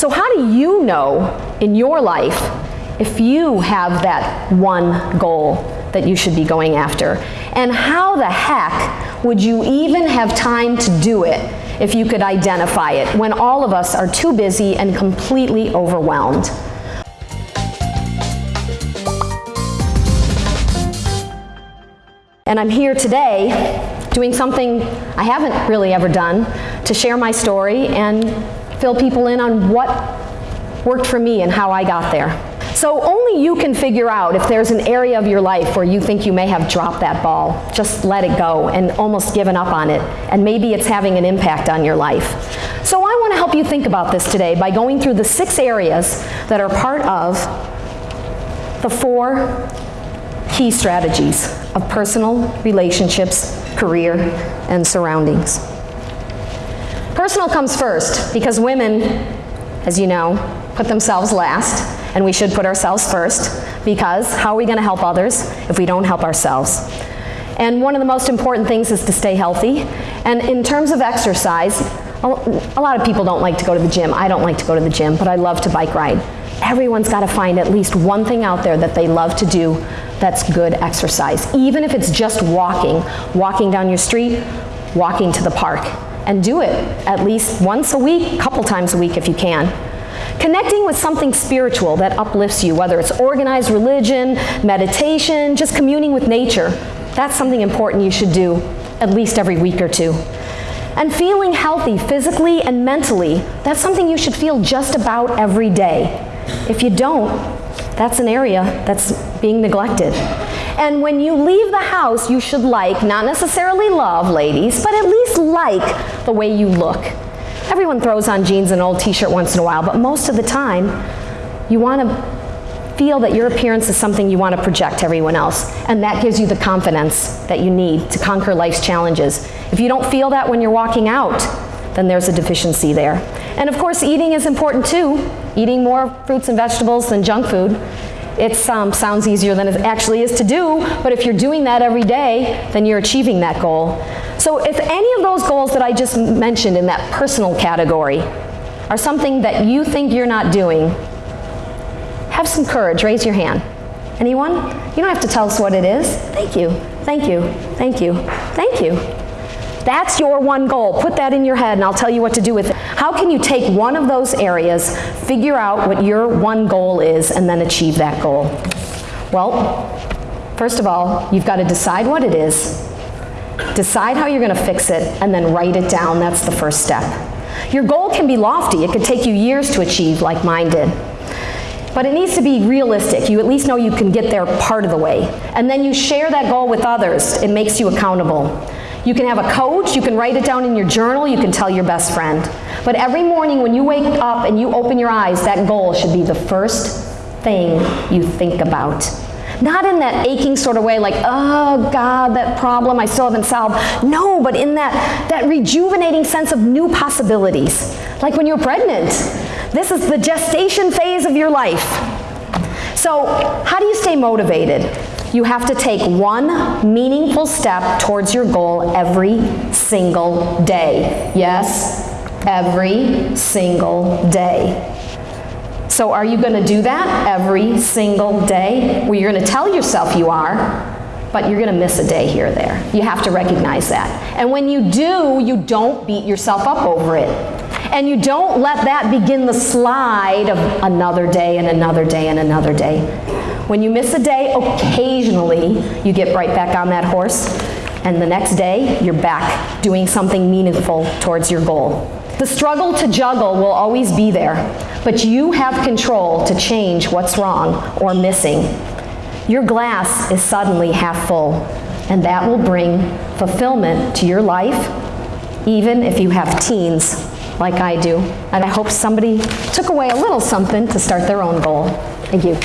So how do you know in your life if you have that one goal that you should be going after? And how the heck would you even have time to do it if you could identify it when all of us are too busy and completely overwhelmed? And I'm here today doing something I haven't really ever done to share my story and fill people in on what worked for me and how I got there. So only you can figure out if there's an area of your life where you think you may have dropped that ball, just let it go and almost given up on it, and maybe it's having an impact on your life. So I want to help you think about this today by going through the six areas that are part of the four key strategies of personal, relationships, career, and surroundings. Personal comes first because women, as you know, put themselves last, and we should put ourselves first because how are we going to help others if we don't help ourselves? And one of the most important things is to stay healthy. And in terms of exercise, a lot of people don't like to go to the gym. I don't like to go to the gym, but I love to bike ride. Everyone's got to find at least one thing out there that they love to do that's good exercise. Even if it's just walking, walking down your street, walking to the park. And do it at least once a week, a couple times a week if you can. Connecting with something spiritual that uplifts you, whether it's organized religion, meditation, just communing with nature, that's something important you should do at least every week or two. And feeling healthy physically and mentally, that's something you should feel just about every day. If you don't, that's an area that's being neglected. And when you leave the house, you should like, not necessarily love, ladies, but at least like the way you look. Everyone throws on jeans and an old t-shirt once in a while, but most of the time, you want to feel that your appearance is something you want to project to everyone else, and that gives you the confidence that you need to conquer life's challenges. If you don't feel that when you're walking out, then there's a deficiency there. And of course, eating is important too. Eating more fruits and vegetables than junk food. It um, sounds easier than it actually is to do, but if you're doing that every day, then you're achieving that goal. So if any of those goals that I just mentioned in that personal category are something that you think you're not doing, have some courage, raise your hand. Anyone? You don't have to tell us what it is. Thank you, thank you, thank you, thank you. That's your one goal. Put that in your head and I'll tell you what to do with it. How can you take one of those areas, figure out what your one goal is, and then achieve that goal? Well, first of all, you've got to decide what it is, decide how you're going to fix it, and then write it down. That's the first step. Your goal can be lofty. It could take you years to achieve like mine did. But it needs to be realistic. You at least know you can get there part of the way. And then you share that goal with others. It makes you accountable. You can have a coach, you can write it down in your journal, you can tell your best friend. But every morning when you wake up and you open your eyes, that goal should be the first thing you think about. Not in that aching sort of way like, oh God, that problem I still haven't solved. No, but in that, that rejuvenating sense of new possibilities. Like when you're pregnant. This is the gestation phase of your life. So how do you stay motivated? You have to take one meaningful step towards your goal every single day. Yes, every single day. So are you going to do that every single day? Well, you're going to tell yourself you are, but you're going to miss a day here or there. You have to recognize that. And when you do, you don't beat yourself up over it. And you don't let that begin the slide of another day and another day and another day. When you miss a day, occasionally you get right back on that horse, and the next day you're back doing something meaningful towards your goal. The struggle to juggle will always be there, but you have control to change what's wrong or missing. Your glass is suddenly half full, and that will bring fulfillment to your life, even if you have teens like I do. And I hope somebody took away a little something to start their own goal. Thank you.